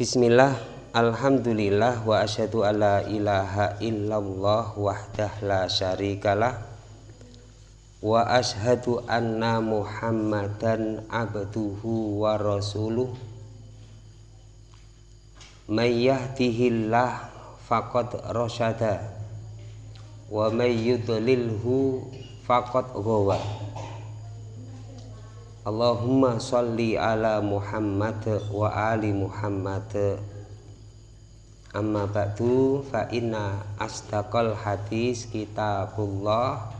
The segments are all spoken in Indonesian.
Bismillah, Alhamdulillah wa asyhadu alla ilaha illallah wahdah la syarikalah wa asyhadu anna Muhammadan abduhu wa rasuluh. May yahdihillah faqad rasyada wa may yudlilhu faqad Allahumma salli ala Muhammad wa ali Muhammad. Amma ba'du fa inna asdaqal hadis kitabullah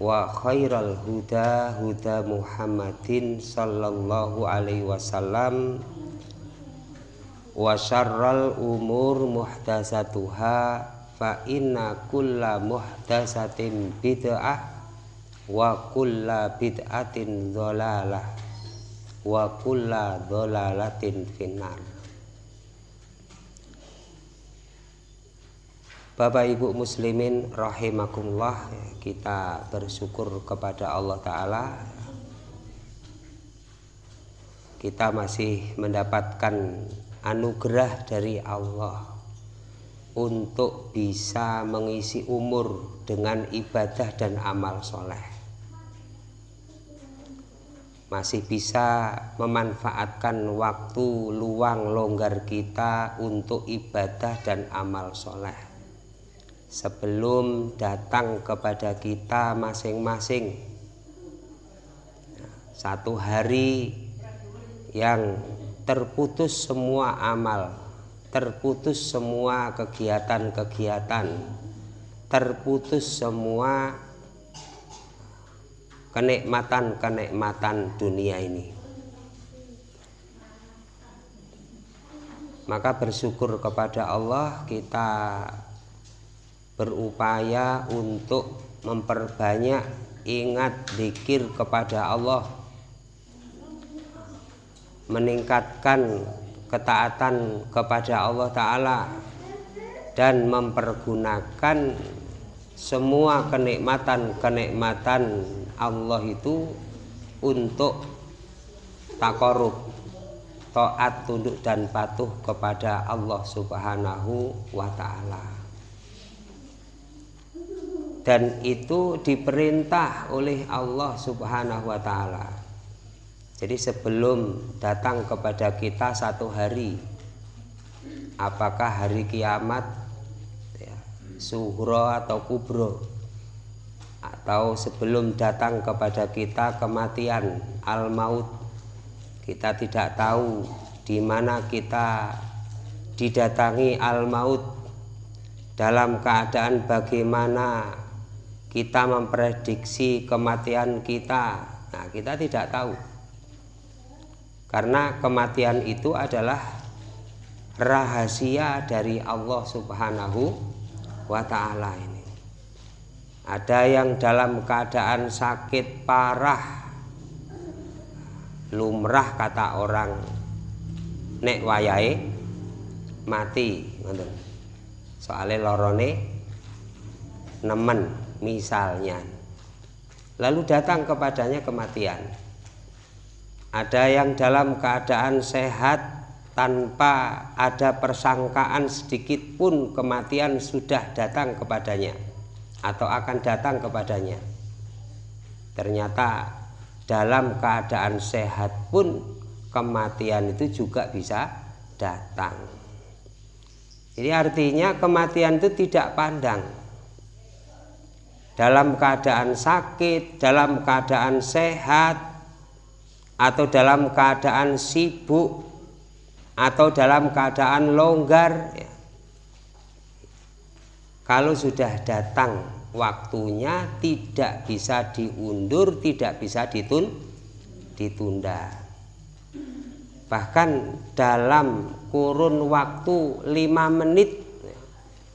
wa khairal huda huda Muhammadin sallallahu alaihi wasallam wa syarral umur muhdasatuha fa inna kulla muhdasatin bid'ah wa kulla bid'atin dholalah wa kulla dholalatin finnar. Bapak Ibu muslimin rahimakumullah kita bersyukur kepada Allah taala. Kita masih mendapatkan anugerah dari Allah untuk bisa mengisi umur dengan ibadah dan amal soleh masih bisa memanfaatkan waktu luang longgar kita untuk ibadah dan amal soleh. Sebelum datang kepada kita masing-masing satu hari yang terputus semua amal terputus semua kegiatan-kegiatan terputus semua kenikmatan-kenikmatan dunia ini. Maka bersyukur kepada Allah kita berupaya untuk memperbanyak ingat zikir kepada Allah meningkatkan ketaatan kepada Allah Ta'ala dan mempergunakan semua kenikmatan-kenikmatan Allah itu untuk takorub taat tunduk dan patuh kepada Allah Subhanahu wa taala. Dan itu diperintah oleh Allah Subhanahu wa taala. Jadi sebelum datang kepada kita satu hari apakah hari kiamat suhro atau kubro. Atau sebelum datang kepada kita kematian al maut kita tidak tahu di mana kita didatangi al maut dalam keadaan bagaimana kita memprediksi kematian kita. Nah kita tidak tahu. Karena kematian itu adalah rahasia dari Allah Subhanahu wa taala ini. Ada yang dalam keadaan sakit parah lumrah kata orang nek wayai mati soalnya lorone nemen misalnya. Lalu datang kepadanya kematian. Ada yang dalam keadaan sehat tanpa ada persangkaan sedikit pun kematian sudah datang kepadanya atau akan datang kepadanya. Ternyata dalam keadaan sehat pun kematian itu juga bisa datang. Jadi artinya kematian itu tidak pandang. Dalam keadaan sakit, dalam keadaan sehat, atau dalam keadaan sibuk, atau dalam keadaan longgar, kalau sudah datang waktunya tidak bisa diundur, tidak bisa ditun, ditunda. Bahkan dalam kurun waktu lima menit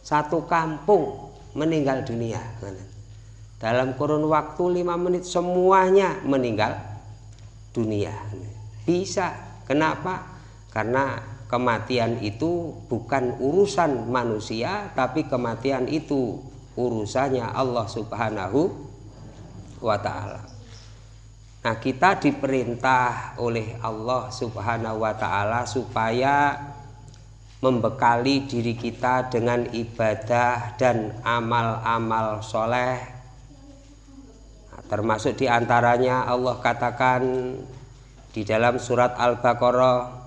satu kampung meninggal dunia. Dalam kurun waktu lima menit semuanya meninggal dunia. Bisa. Kenapa? Karena kematian itu bukan urusan manusia tapi kematian itu urusannya Allah Subhanahu wa taala. Nah, kita diperintah oleh Allah Subhanahu wa taala supaya membekali diri kita dengan ibadah dan amal-amal soleh nah, termasuk di antaranya Allah katakan di dalam surat Al-Baqarah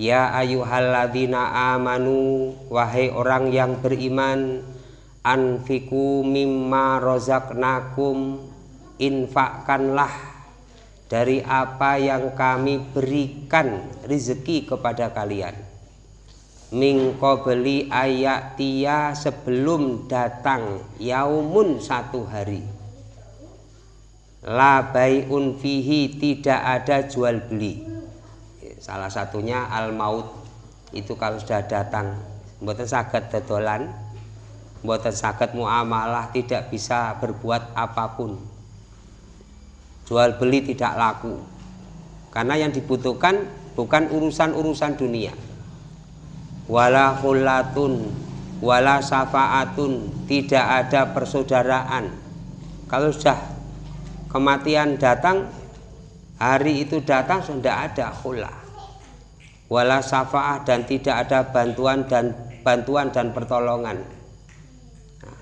Ya ayuhalladzina amanu wahai orang yang beriman anfiku mimma rozaknakum infakkanlah dari apa yang kami berikan rezeki kepada kalian. Mingko beli ayak tia sebelum datang yaumun satu hari. La bayun fihi tidak ada jual beli salah satunya al maut itu kalau sudah datang buatan sakit tedolan buatan sakit muamalah tidak bisa berbuat apa pun. Jual beli tidak laku. Karena yang dibutuhkan bukan urusan-urusan dunia. Wala khullatun wala syafaatun tidak ada persaudaraan. Kalau sudah kematian datang hari itu datang sudah ada khullah wala syafaat dan tidak ada bantuan dan bantuan dan pertolongan. Nah,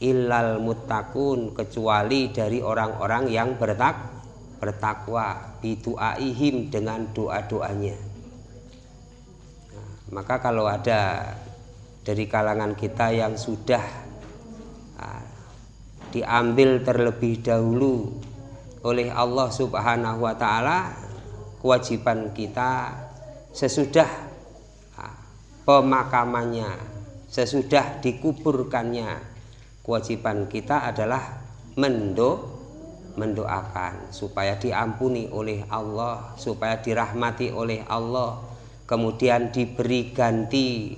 illal muttaqun kecuali dari orang-orang yang bertak bertakwa bidu'aihim dengan doa-doanya. Maka kalau ada dari kalangan kita yang sudah uh, diambil terlebih dahulu oleh Allah Subhanahu wa taala kewajiban kita sesudah pemakamannya sesudah dikuburkannya kewajiban kita adalah mendo mendoakan supaya diampuni oleh Allah supaya dirahmati oleh Allah kemudian diberi ganti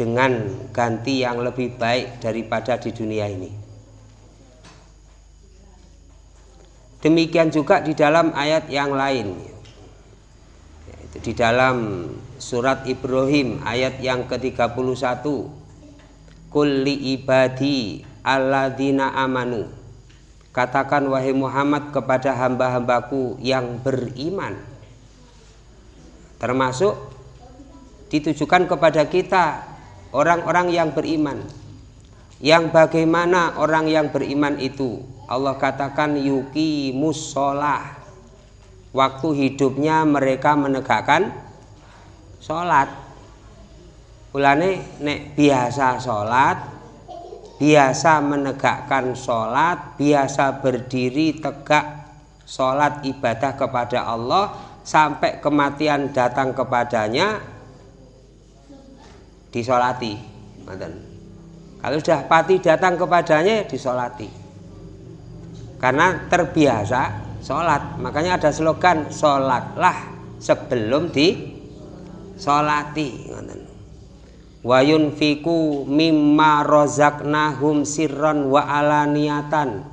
dengan ganti yang lebih baik daripada di dunia ini. Demikian juga di dalam ayat yang lain. Di dalam surat Ibrahim ayat yang ke-31. Kulli ibadi alladzina amanu. Katakan wahai Muhammad kepada hamba-hambaku yang beriman. Termasuk ditujukan kepada kita orang-orang yang beriman yang bagaimana orang yang beriman itu Allah katakan yuki musolah waktu hidupnya mereka menegakkan sholat. Ulane nek biasa sholat biasa menegakkan sholat biasa berdiri tegak sholat ibadah kepada Allah sampai kematian datang kepadanya disolati. Kalau sudah pati datang kepadanya disolati. Karena terbiasa sholat. Makanya ada slogan sholatlah sebelum di solati wayun fiku mimma rozaknahum sirron wa alaniatan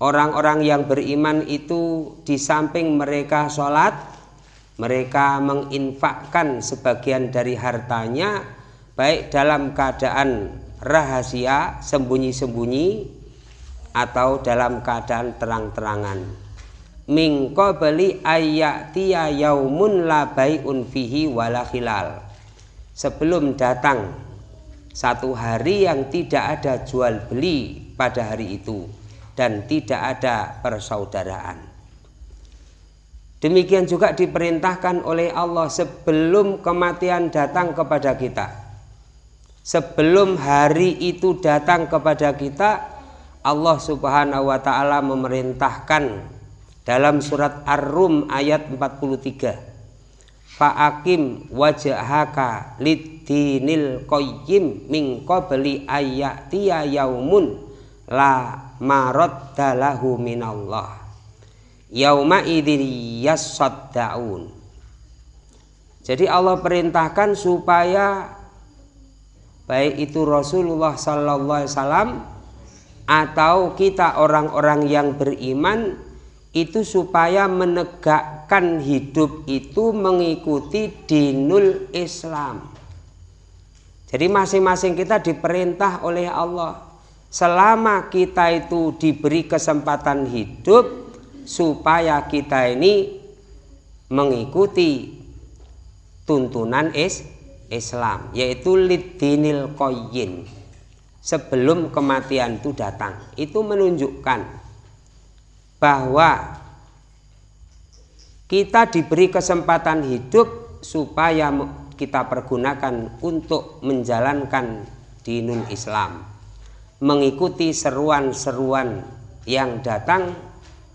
orang-orang yang beriman itu di samping mereka sholat mereka menginfakkan sebagian dari hartanya baik dalam keadaan rahasia sembunyi-sembunyi atau dalam keadaan terang-terangan min qabli ayyatiya yaumun la bai'un fihi wala khilal. Sebelum datang satu hari yang tidak ada jual beli pada hari itu dan tidak ada persaudaraan. Demikian juga diperintahkan oleh Allah sebelum kematian datang kepada kita. Sebelum hari itu datang kepada kita Allah subhanahu wa ta'ala memerintahkan dalam surat Ar-Rum ayat 43 Fa'akim wajahaka lidinil qayyim min qabli ayyatiya yaumun la marad dalahu minallah. Yauma idin yasaddaun. Jadi Allah perintahkan supaya baik itu Rasulullah Sallallahu Alaihi Wasallam atau kita orang-orang yang beriman itu supaya menegakkan hidup itu mengikuti dinul Islam. Jadi masing-masing kita diperintah oleh Allah. Selama kita itu diberi kesempatan hidup supaya kita ini mengikuti tuntunan is Islam yaitu lidinil koyin. Sebelum kematian itu datang. Itu menunjukkan bahwa kita diberi kesempatan hidup supaya kita pergunakan untuk menjalankan dinul Islam mengikuti seruan-seruan yang datang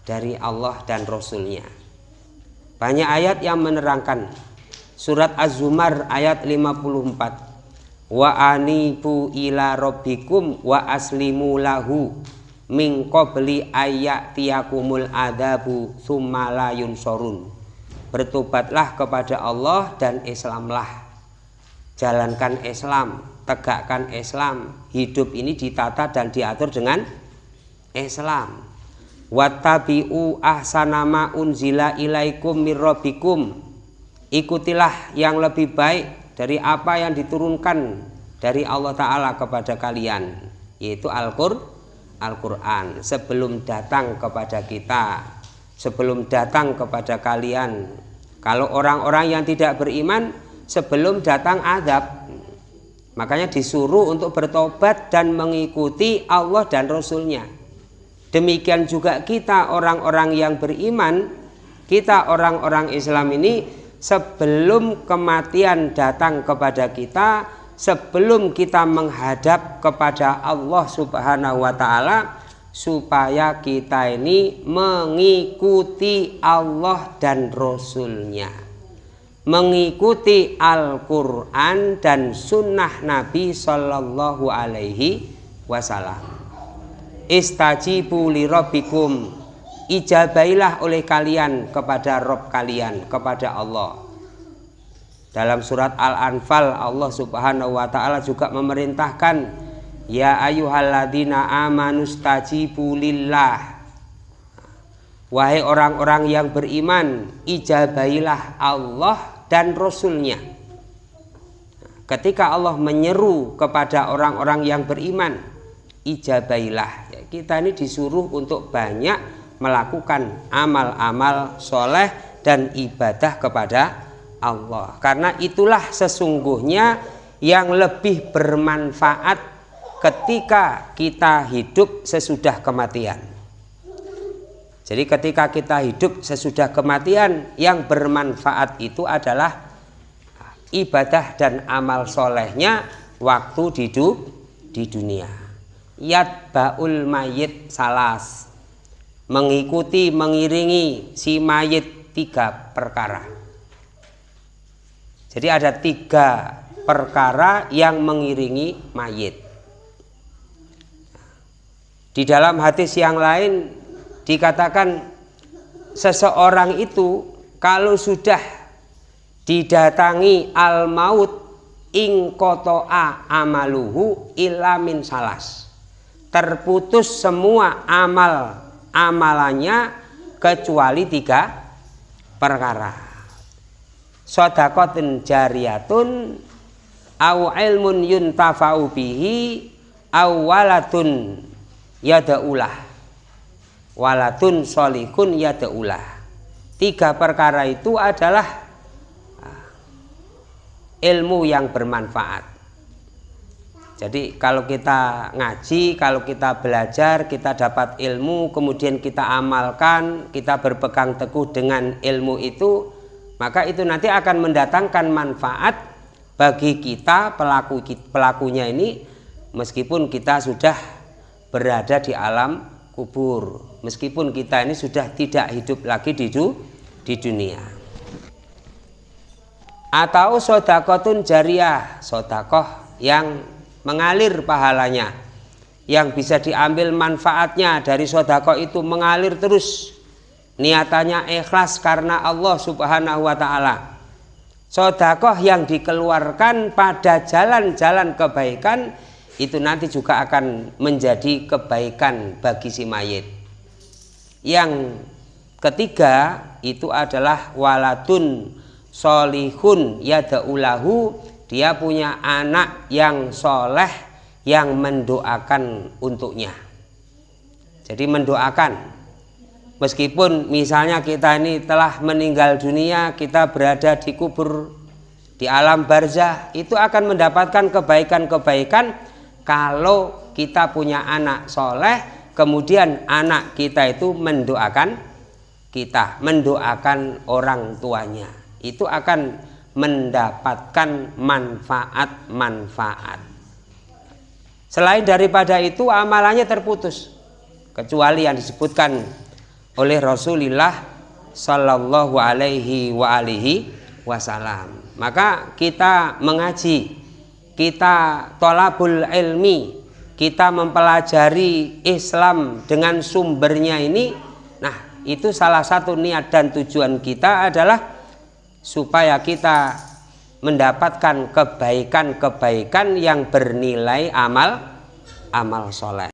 dari Allah dan Rasulnya. Banyak ayat yang menerangkan surat Az-Zumar ayat 54 wa anibu ila rabbikum wa aslimu lahu min qabli ayatiyakumul adabu summa la yunsorun bertobatlah kepada Allah dan Islamlah. Jalankan Islam tegakkan Islam. Hidup ini ditata dan diatur dengan Islam. Wattabi'u ahsanama unzila ilaikum mirrobikum ikutilah yang lebih baik dari apa yang diturunkan dari Allah Ta'ala kepada kalian yaitu Al-Qur'an Al sebelum datang kepada kita sebelum datang kepada kalian. Kalau orang-orang yang tidak beriman sebelum datang adab makanya disuruh untuk bertobat dan mengikuti Allah dan Rasulnya. Demikian juga kita orang-orang yang beriman, kita orang-orang Islam ini sebelum kematian datang kepada kita, sebelum kita menghadap kepada Allah Subhanahu wa taala supaya kita ini mengikuti Allah dan Rasulnya. Mengikuti Al-Quran dan sunnah Nabi Sallallahu Alaihi Wasallam. Istajibu li rabbikum. Ijabailah oleh kalian kepada Rob kalian kepada Allah dalam surat Al-Anfal Allah Subhanahu wa taala juga memerintahkan ya ayyuhalladzina amanu stajibu lillah. Wahai orang-orang yang beriman ijabailah Allah dan Rasulnya. Ketika Allah menyeru kepada orang-orang yang beriman ijabailah. Kita ini disuruh untuk banyak melakukan amal-amal soleh dan ibadah kepada Allah. Karena itulah sesungguhnya yang lebih bermanfaat ketika kita hidup sesudah kematian. Jadi ketika kita hidup sesudah kematian yang bermanfaat itu adalah ibadah dan amal solehnya waktu di, di dunia. Baul mayit salas. Mengikuti mengiringi si mayit tiga perkara jadi ada tiga perkara yang mengiringi mayit. Di dalam hadis yang lain dikatakan seseorang itu kalau sudah didatangi al maut ing kotoa amaluhu ilamin salas. Terputus semua amal amalannya kecuali tiga perkara sodakotin jariyatun au ilmun yuntafa'u bihi au walatun yada'ulah. Walatun solikun yada'ulah. Tiga perkara itu adalah ah, ilmu yang bermanfaat. Jadi kalau kita ngaji, kalau kita belajar, kita dapat ilmu, kemudian kita amalkan, kita berpegang teguh dengan ilmu itu, maka itu nanti akan mendatangkan manfaat bagi kita pelaku pelakunya ini meskipun kita sudah berada di alam kubur, meskipun kita ini sudah tidak hidup lagi di di dunia. Atau sodakotun jariah, sodakoh yang mengalir pahalanya yang bisa diambil manfaatnya dari sodako itu mengalir terus niatannya ikhlas karena Allah subhanahu wa ta'ala. Sodakoh yang dikeluarkan pada jalan-jalan kebaikan itu nanti juga akan menjadi kebaikan bagi si mayit. Yang ketiga itu adalah waladun solihun yada'ulahu dia punya anak yang soleh yang mendoakan untuknya. Jadi mendoakan meskipun misalnya kita ini telah meninggal dunia kita berada di kubur di alam barzah itu akan mendapatkan kebaikan-kebaikan kalau kita punya anak soleh kemudian anak kita itu mendoakan kita mendoakan orang tuanya. Itu akan mendapatkan manfaat-manfaat. Selain daripada itu amalannya terputus. Kecuali yang disebutkan oleh Rasulullah Sallallahu Alaihi wa alihi wasallam. Maka kita mengaji kita tolabul ilmi kita mempelajari Islam dengan sumbernya ini. Nah itu salah satu niat dan tujuan kita adalah supaya kita mendapatkan kebaikan-kebaikan yang bernilai amal amal soleh